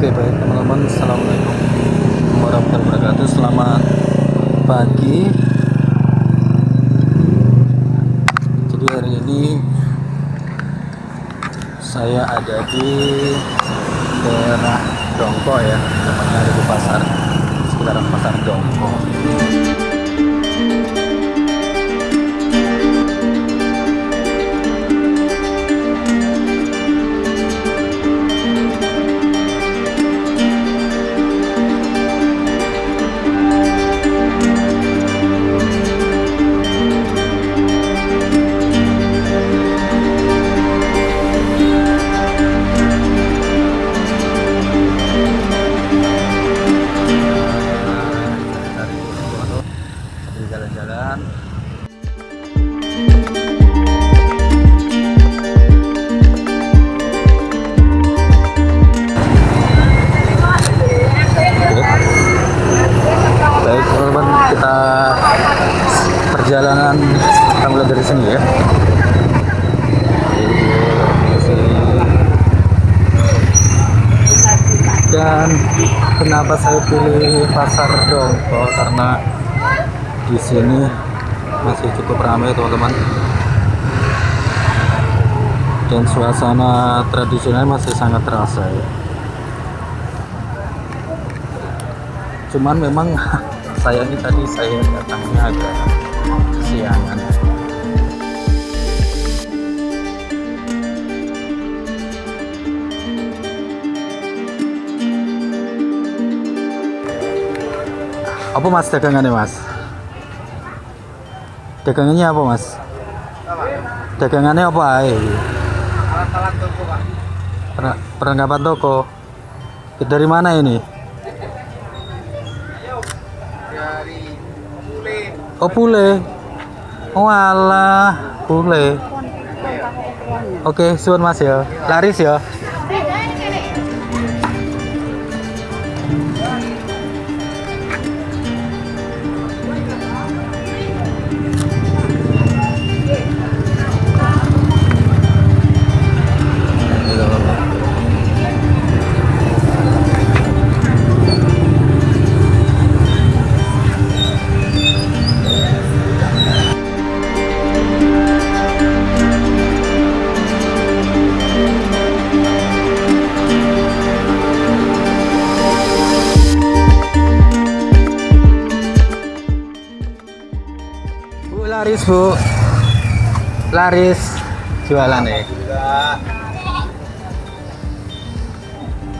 Oke baik teman-teman. Assalamualaikum warahmatullahi wabarakatuh. Selamat pagi. Jadi hari ini Saya ada di daerah Dongko ya Tepatnya ada di pasar Sekitaran pasar Dongko kenapa saya pilih pasar Dongko karena di sini masih cukup ramai teman-teman. Dan suasana tradisional masih sangat terasa ya. Cuman memang saya ini tadi saya datangnya agak kesiangan apa mas dagangannya mas? Dagangannya apa mas? Dagangannya apa ae? Alat-alat toko pak. Per- perlengkapan toko. Dari mana ini? Dari Pule. Oh pule. Oh alah pule. Oke suun mas ya. Laris ya Laris bu laris jualan ya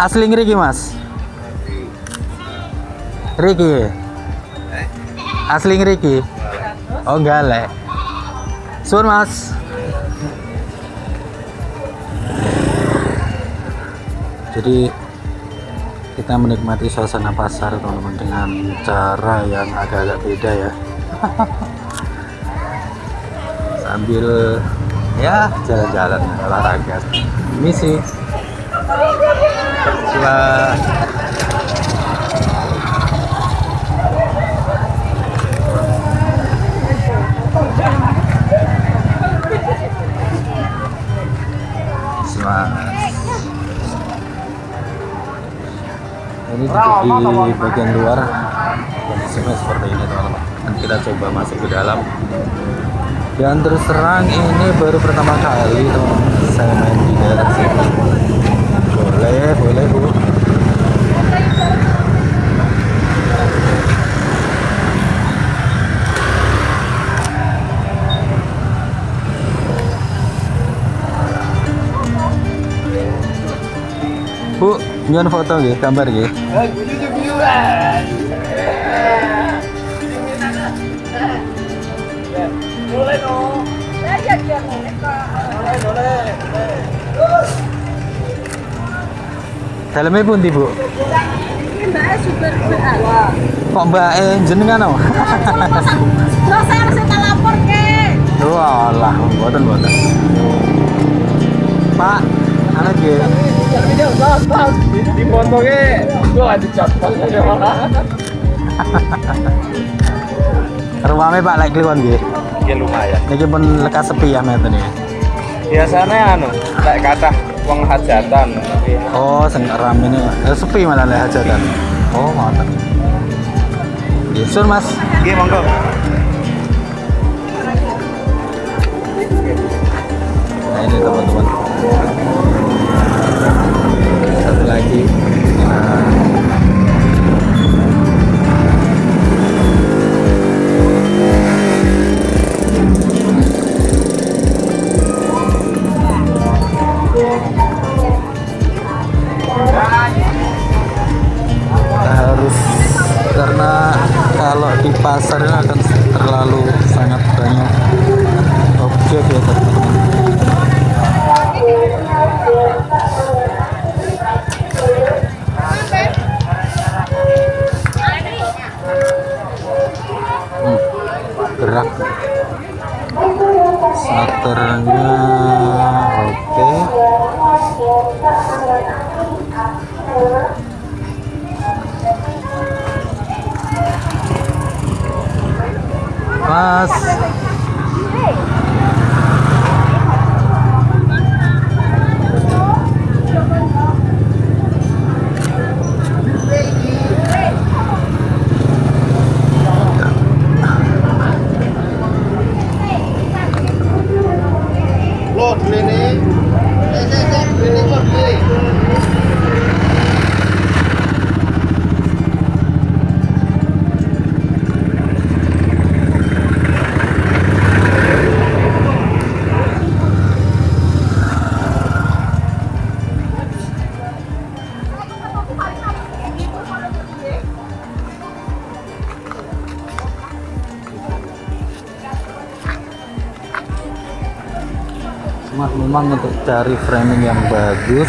asli ngeriki mas? Riki asli ngeriki oh enggak le Suun mas. Jadi kita menikmati suasana pasar teman-teman dengan cara yang agak-agak beda ya sambil ya jalan-jalan olahraga misi Semangat. Ini di bagian luar kondisinya seperti ini teman-teman. Kita coba masuk ke dalam. Dan terus terang ini baru pertama kali teman-teman saya main di daerah sini. Boleh, boleh bu. Bu, nyon foto nggih, gambar nggih. Boleh dong. Boleh boleh Dalamnya pundi, Bu? Mbak super Kok Mbak eh jenengan oh? Terus saya harus kita lapor ke. Walah, mboten mboten. Pak, anak bos di fotonya gua ada cepet aja Rumahnya Pak lek kliwon nggih. Ya lumayan Niki pun lekas sepi ya meten ya. biasanya anu kayak kata wong hajatan tapi Oh, sing rame ini eh, sepi malah lek hajatan. Oh, mantap. Yesun Mas. nggih monggo Nah, ini teman-teman. Terlalu sangat banyak objek ya teman-teman Hmm, gerak. Saternya mas lo memang untuk cari framing yang bagus.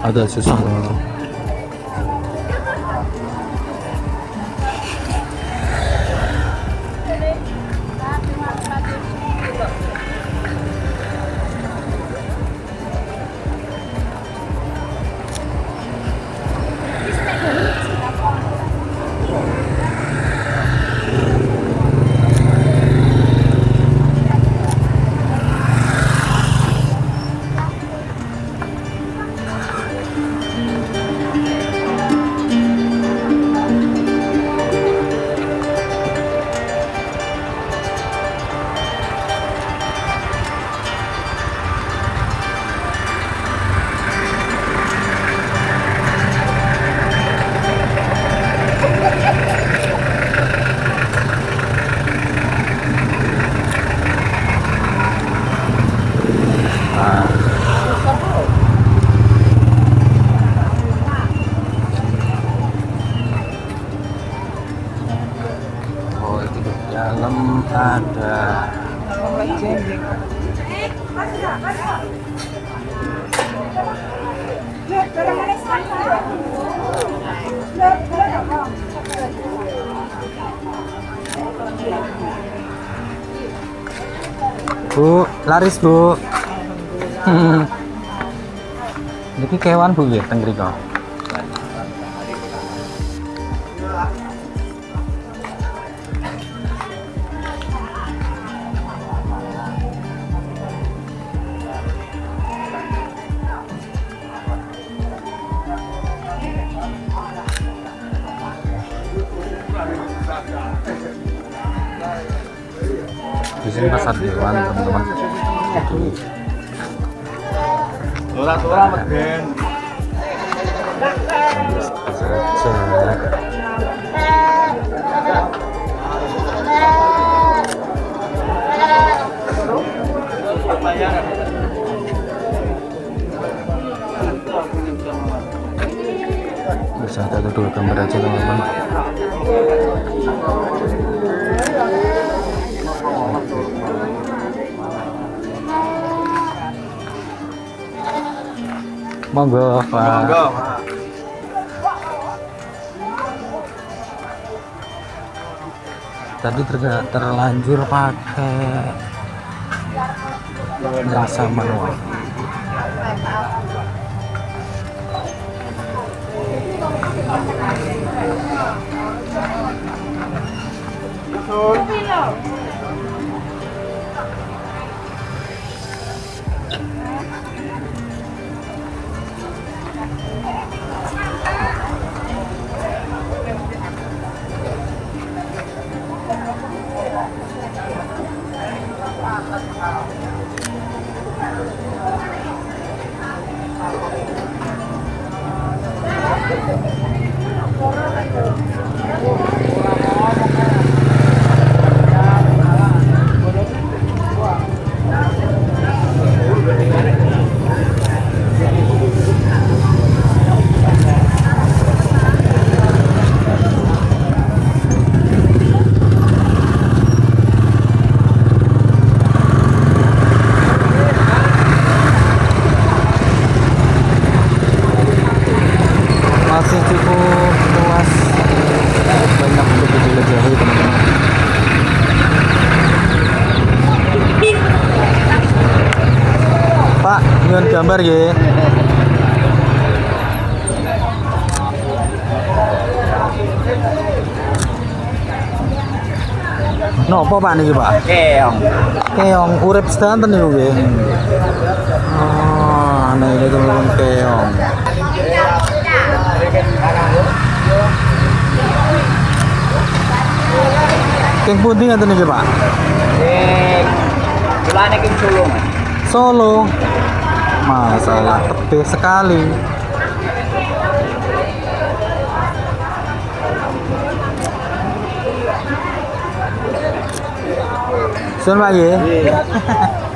Ada susah Bu, laris Bu. Niki kewan Bu ya teng Bisa satu dua gambar aja teman-teman. Monggo, Pak. monggo Tadi ter- terlanjur pakai rasa manual. Gambar ya. Nopo Pak niki Pak? Keong. Keong urip sedanten niku nggih. Oh, nah ini teman-teman keong. Keng pundi ngaten niki Pak? Eh, King Solo. Solo. Masalah tebih sekali. Sun Pak nggih.